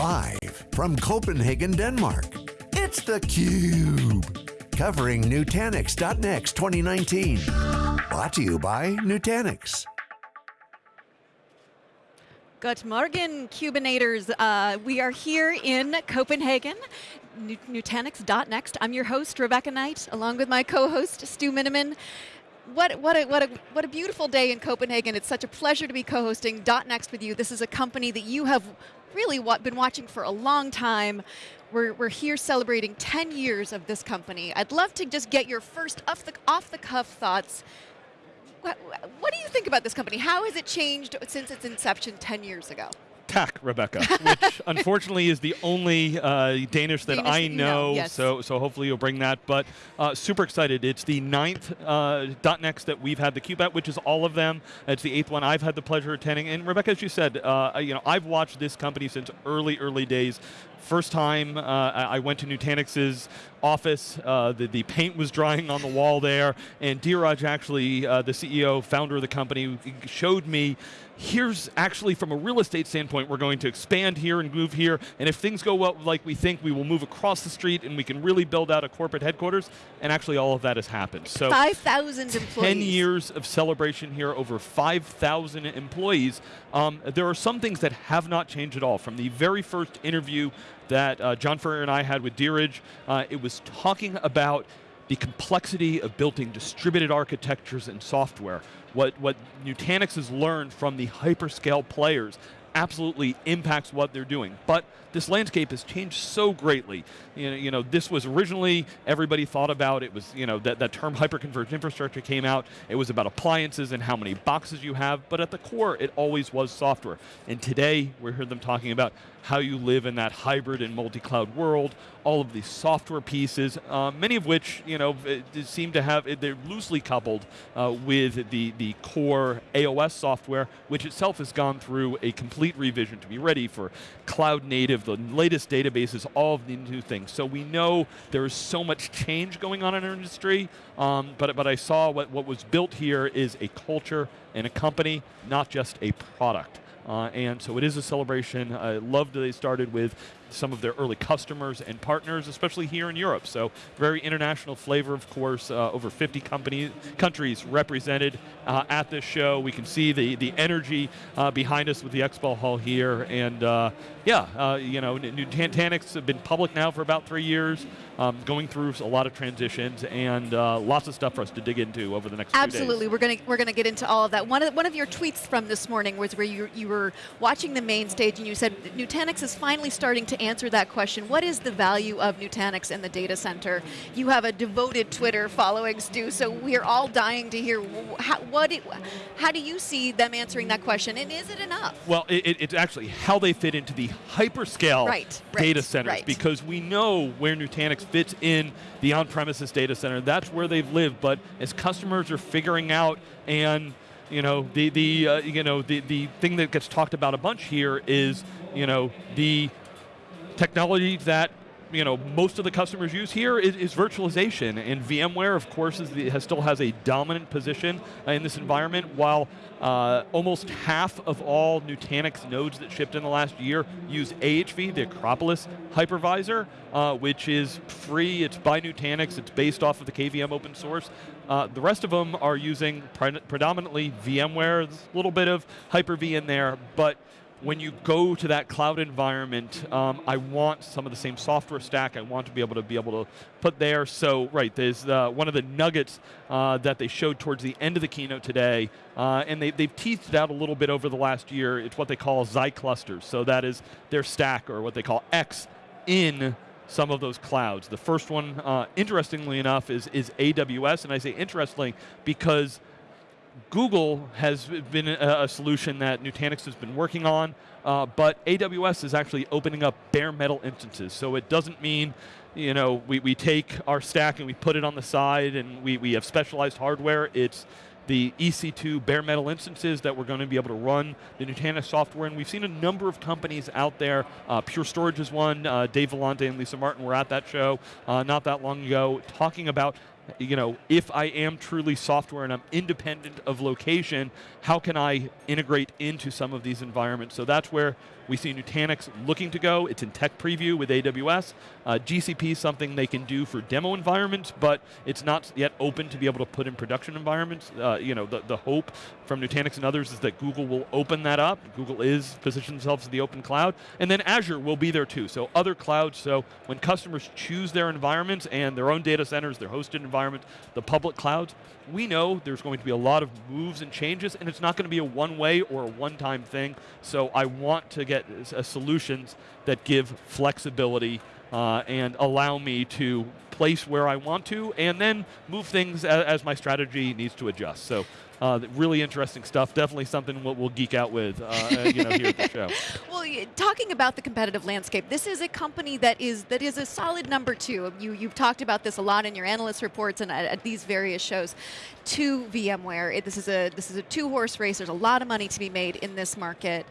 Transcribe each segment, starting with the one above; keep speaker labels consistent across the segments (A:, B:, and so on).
A: Live from Copenhagen, Denmark, it's theCUBE. Covering Nutanix.next 2019. Brought to you by Nutanix.
B: Good morning, Cubinators. Uh, we are here in Copenhagen, Nutanix.next. I'm your host, Rebecca Knight, along with my co-host, Stu Miniman what, what, a, what, a, what a beautiful day in Copenhagen. It's such a pleasure to be co-hosting .next with you. This is a company that you have really what, been watching for a long time. We're, we're here celebrating 10 years of this company. I'd love to just get your first off the, off the cuff thoughts. What, what do you think about this company? How has it changed since its inception 10 years ago?
C: Tak, Rebecca, which unfortunately is the only uh, Danish that Danish I know, yes. so, so hopefully you'll bring that. But uh, super excited. It's the ninth uh, .next that we've had the CUBE at, which is all of them. It's the eighth one I've had the pleasure of attending. And Rebecca, as you said, uh, you know, I've watched this company since early, early days. First time uh, I went to Nutanix's office, uh, the, the paint was drying on the wall there, and Dheeraj actually, uh, the CEO, founder of the company, showed me here's actually from a real estate standpoint, we're going to expand here and move here, and if things go well like we think, we will move across the street and we can really build out a corporate headquarters, and actually all of that has happened.
B: So 5,000 employees.
C: 10 years of celebration here, over 5,000 employees. Um, there are some things that have not changed at all. From the very first interview that uh, John Furrier and I had with Dheeraj, uh, it was talking about the complexity of building distributed architectures and software. What, what Nutanix has learned from the hyperscale players absolutely impacts what they're doing. But this landscape has changed so greatly. You know, you know, this was originally, everybody thought about, it was, you know, that, that term hyperconverged infrastructure came out, it was about appliances and how many boxes you have, but at the core, it always was software. And today, we heard them talking about how you live in that hybrid and multi-cloud world, all of these software pieces, uh, many of which, you know, seem to have, they're loosely coupled uh, with the, the core AOS software, which itself has gone through a complete revision to be ready for cloud native the latest databases, all of the new things. So we know there is so much change going on in our industry, um, but, but I saw what, what was built here is a culture and a company, not just a product. Uh, and so it is a celebration. I love that they started with some of their early customers and partners, especially here in Europe. So very international flavor, of course, uh, over 50 companies, countries represented uh, at this show. We can see the, the energy uh, behind us with the expo hall here. And uh, yeah, uh, you know, Nutanix have been public now for about three years, um, going through a lot of transitions and uh, lots of stuff for us to dig into over the next.
B: Absolutely, we're going to we're to get into all of that. One of, one of your tweets from this morning was where you, you were watching the main stage and you said Nutanix is finally starting to answer that question. What is the value of Nutanix in the data center? You have a devoted Twitter following, Stu, so we're all dying to hear how, what it, how do you see them answering that question, and is it enough?
C: Well, it, it's actually how they fit into the hyperscale
B: right,
C: data
B: right,
C: centers,
B: right.
C: because we know where Nutanix fits in the on-premises data center. That's where they've lived, but as customers are figuring out and you know the the uh, you know the the thing that gets talked about a bunch here is you know the technology that you know, most of the customers use here is, is virtualization, and VMware, of course, the, has, still has a dominant position uh, in this environment, while uh, almost half of all Nutanix nodes that shipped in the last year use AHV, the Acropolis hypervisor, uh, which is free, it's by Nutanix, it's based off of the KVM open source. Uh, the rest of them are using pre predominantly VMware, there's a little bit of Hyper-V in there, but when you go to that cloud environment, um, I want some of the same software stack I want to be able to be able to put there. So, right, there's uh, one of the nuggets uh, that they showed towards the end of the keynote today, uh, and they, they've teased it out a little bit over the last year. It's what they call Xi clusters. So that is their stack, or what they call X in some of those clouds. The first one, uh, interestingly enough, is, is AWS, and I say interestingly because Google has been a, a, solution that Nutanix has been working on, uh, but AWS is actually opening up bare metal instances. So it doesn't mean, you know, we, we take our stack and we put it on the side and we, we have specialized hardware. It's the EC2 bare metal instances that we're going to be able to run the Nutanix software. And we've seen a number of companies out there. Uh, Pure Storage is one. Uh, Dave Vellante and Lisa Martin were at that show uh, not that long ago talking about you know, if I am truly software and I'm independent of location, how can I integrate into some of these environments? So that's where we see Nutanix looking to go. It's in tech preview with AWS. Uh, GCP is something they can do for demo environments, but it's not yet open to be able to put in production environments. Uh, you know, the, the hope from Nutanix and others is that Google will open that up. Google is positioning themselves as the open cloud. And then Azure will be there too. So other clouds, so when customers choose their environments and their own data centers, their hosted environments, the public clouds, we know there's going to be a lot of moves and changes, and it's not going to be a one-way or a one-time thing. So I want to get uh, solutions that give flexibility uh, and allow me to place where I want to, and then move things as, as my strategy needs to adjust. So uh, really interesting stuff. Definitely something we'll, we'll geek out with, uh, uh you know, here at the show.
B: Well, talking about the competitive landscape, this is a company that is that is a solid number two. You you've talked about this a lot in your analyst reports and at, at these various shows. To VMware, it, this is a this is a two horse race. There's a lot of money to be made in this market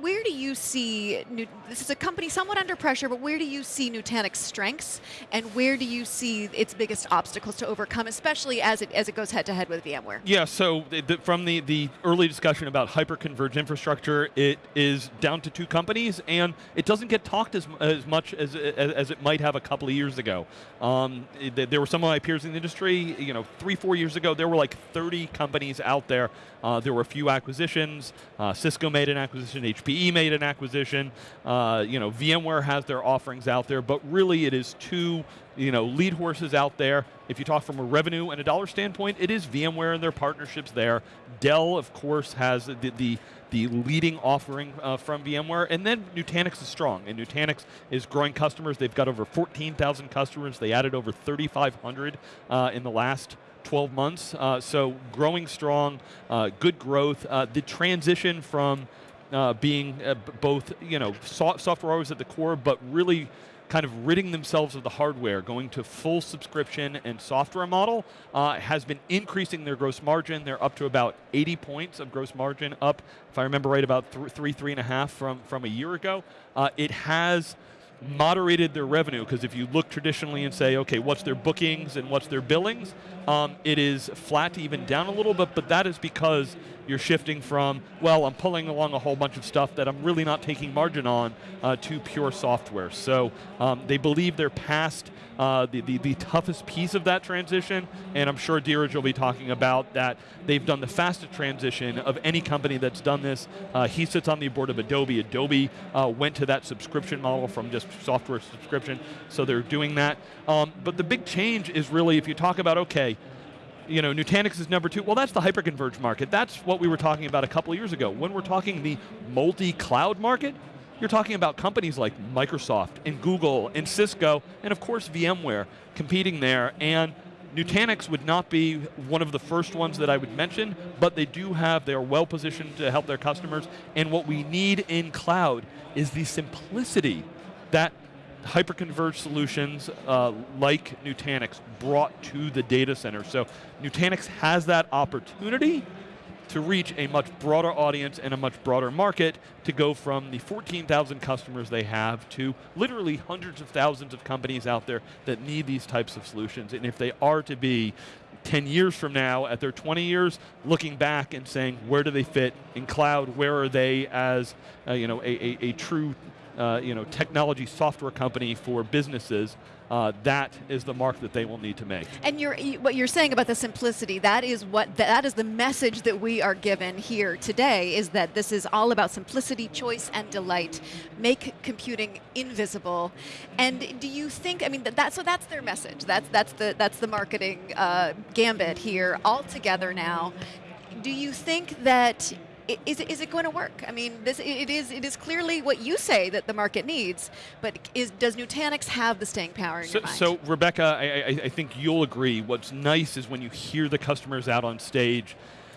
B: where do you see, this is a company somewhat under pressure, but where do you see Nutanix strengths and where do you see its biggest obstacles to overcome, especially as it, as it goes head to head with VMware?
C: Yeah, so the, from the, the early discussion about hyper-converged infrastructure, it is down to two companies and it doesn't get talked as, as much as, as, as it might have a couple of years ago. Um, there were some of my peers in the industry, you know, three, four years ago, there were like 30 companies out there. Uh, there were a few acquisitions. Uh, Cisco made an acquisition, HPE made an acquisition. Uh, you know, VMware has their offerings out there, but really it is two you know, lead horses out there. If you talk from a revenue and a dollar standpoint, it is VMware and their partnerships there. Dell, of course, has the, the, the leading offering uh, from VMware, and then Nutanix is strong, and Nutanix is growing customers. They've got over 14,000 customers. They added over 3,500 uh, in the last 12 months. Uh, so growing strong, uh, good growth. Uh, the transition from uh, being uh, both, you know, so software always at the core, but really kind of ridding themselves of the hardware, going to full subscription and software model, uh, has been increasing their gross margin. They're up to about 80 points of gross margin, up, if I remember right, about th three, three and a half from, from a year ago. Uh, it has moderated their revenue, because if you look traditionally and say, okay, what's their bookings and what's their billings, um, it is flat to even down a little bit, but that is because you're shifting from, well, I'm pulling along a whole bunch of stuff that I'm really not taking margin on uh, to pure software. So um, they believe they're past uh, the, the, the, toughest piece of that transition, and I'm sure Dheeraj will be talking about that they've done the fastest transition of any company that's done this. Uh, he sits on the board of Adobe. Adobe uh, went to that subscription model from just software subscription, so they're doing that. Um, but the big change is really if you talk about, okay, you know, Nutanix is number two. Well, that's the hyperconverged market. That's what we were talking about a couple years ago. When we're talking the multi-cloud market, you're talking about companies like Microsoft and Google and Cisco and of course VMware competing there and Nutanix would not be one of the first ones that I would mention, but they do have, they are well positioned to help their customers, and what we need in cloud is the simplicity that hyperconverged solutions uh, like Nutanix brought to the data center. So Nutanix has that opportunity to reach a much broader audience and a much broader market to go from the 14,000 customers they have to literally hundreds of thousands of companies out there that need these types of solutions. And if they are to be 10 years from now, at their 20 years, looking back and saying, where do they fit in cloud? Where are they as uh, you know, a, a, a true uh, you know, technology software company for businesses, uh, that is the mark that they will need to make.
B: And you're, what you're saying about the simplicity, that is what that is the message that we are given here today. Is that this is all about simplicity, choice, and delight. Make computing invisible. And do you think? I mean, that so that's their message. That's that's the that's the marketing uh, gambit here all together now. Do you think that is it, is it going to work? I mean, this it is it is clearly what you say that the market needs, but is does Nutanix have the staying power in
C: so,
B: your mind?
C: So, Rebecca, I, I, think you'll agree. What's nice is when you hear the customers out on stage,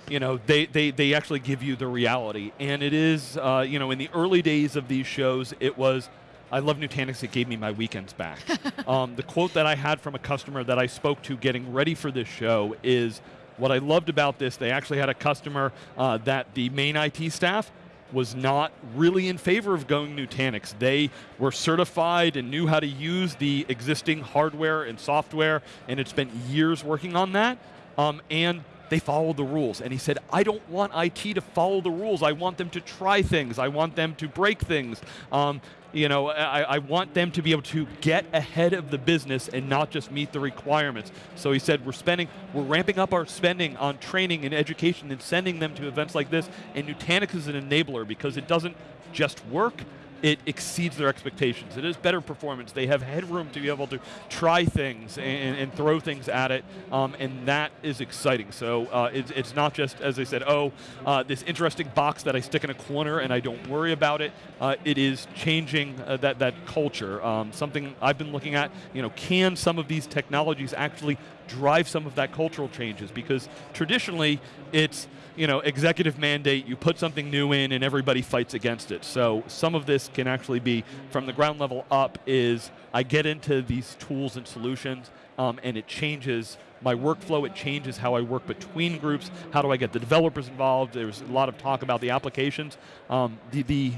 C: you know, they, they, they actually give you the reality. And it is, uh, you know, in the early days of these shows, it was, I love Nutanix, it gave me my weekends back. um, the quote that I had from a customer that I spoke to getting ready for this show is, what I loved about this, they actually had a customer uh, that the main IT staff was not really in favor of going Nutanix. They were certified and knew how to use the existing hardware and software, and it's been years working on that. Um, and they followed the rules. And he said, I don't want IT to follow the rules. I want them to try things. I want them to break things. Um, you know, I, I, want them to be able to get ahead of the business and not just meet the requirements. So he said, we're spending, we're ramping up our spending on training and education and sending them to events like this, and Nutanix is an enabler because it doesn't just work, it exceeds their expectations. It is better performance. They have headroom to be able to try things and, and throw things at it, um, and that is exciting. So uh, it's, it's, not just, as I said, oh, uh, this interesting box that I stick in a corner and I don't worry about it. Uh, it is changing uh, that, that culture. Um, something I've been looking at, you know, can some of these technologies actually drive some of that cultural changes? Because traditionally, it's, you know, executive mandate, you put something new in and everybody fights against it. So some of this can actually be, from the ground level up, is I get into these tools and solutions um, and it changes my workflow, it changes how I work between groups, how do I get the developers involved, there's a lot of talk about the applications. Um, the, the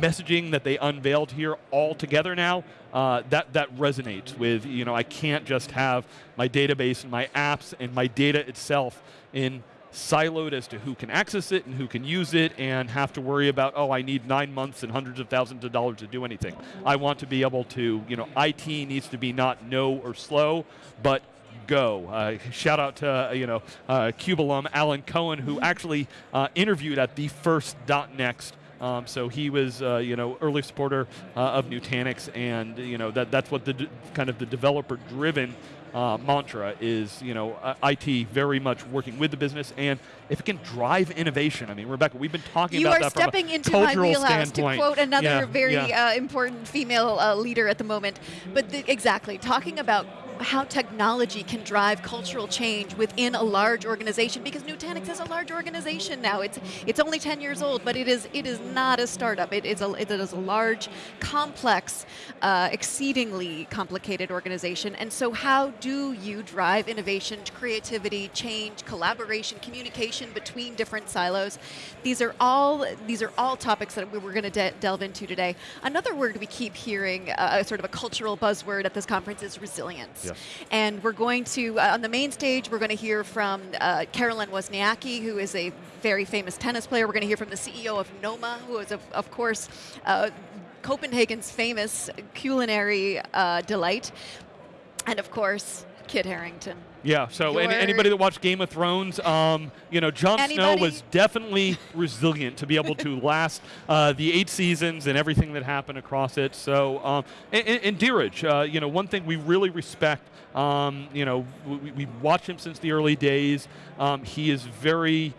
C: messaging that they unveiled here all together now, uh, that, that resonates with, you know, I can't just have my database and my apps and my data itself in siloed as to who can access it and who can use it and have to worry about, oh, I need nine months and hundreds of thousands of dollars to do anything. I want to be able to, you know, IT needs to be not no or slow, but go. Uh, shout out to, uh, you know, uh, CUBE alum Alan Cohen, who actually uh, interviewed at the first .next um, so he was, uh, you know, early supporter uh, of Nutanix, and you know that that's what the kind of the developer-driven uh, mantra is, you know, uh, IT very much working with the business, and if it can drive innovation. I mean, Rebecca, we've been talking
B: you
C: about
B: that from a
C: cultural
B: into my wheelhouse,
C: standpoint.
B: To quote another
C: yeah,
B: very
C: yeah.
B: Uh, important female uh, leader at the moment, but the, exactly talking about how technology can drive cultural change within a large organization because Nutanix is a large organization now. It's it's only 10 years old, but it is it is not a startup. It is a, it is a large, complex, uh, exceedingly complicated organization. And so how do you drive innovation, creativity, change, collaboration, communication between different silos? These are all these are all topics that we we're going to de delve into today. Another word we keep hearing, uh, sort of a cultural buzzword at this conference is resilience. And we're going to, uh, on the main stage, we're going to hear from uh, Caroline Wozniacki, who is a very famous tennis player. We're going to hear from the CEO of Noma, who is, of, of course, uh, Copenhagen's famous culinary uh, delight. And of course, Kit Harington.
C: Yeah, so any, anybody that watched Game of Thrones, um, you know, Jon? Snow was definitely resilient to be able to last uh, the eight seasons and everything that happened across it. So, um, and, and Dheeraj, uh, you know, one thing we really respect, um, you know, we, we watched him since the early days. Um, he is very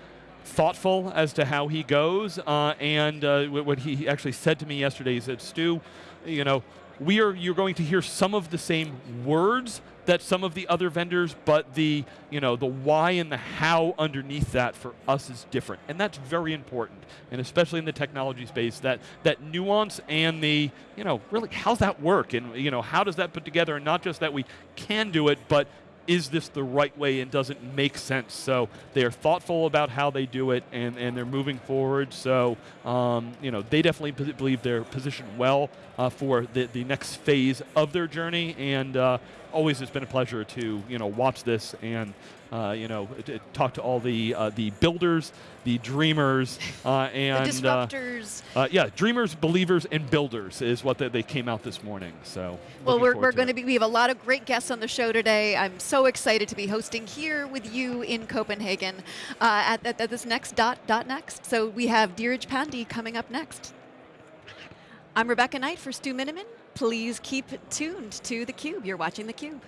C: thoughtful as to how he goes, uh, and uh, what he actually said to me yesterday, he said, Stu, you know, we are, you're going to hear some of the same words that some of the other vendors, but the, you know, the why and the how underneath that for us is different. And that's very important. And especially in the technology space, that, that nuance and the, you know, really how's that work? And, you know, how does that put together? And not just that we can do it, but is this the right way and does it make sense? So they are thoughtful about how they do it and, and they're moving forward. So um, you know they definitely believe they're positioned well uh, for the, the next phase of their journey. And uh, always it's been a pleasure to you know watch this and uh, you know, talk to all the uh, the builders, the dreamers, uh, and
B: the uh, disruptors.
C: Uh, yeah, dreamers, believers, and builders is what they, they came out this morning. So.
B: Well, we're, we're going to be. We have a lot of great guests on the show today. I'm so excited to be hosting here with you in Copenhagen uh, at, at, at, this next dot dot next. So we have Dheeraj Pandey coming up next. I'm Rebecca Knight for Stu Miniman. Please keep tuned to theCUBE. You're watching theCUBE.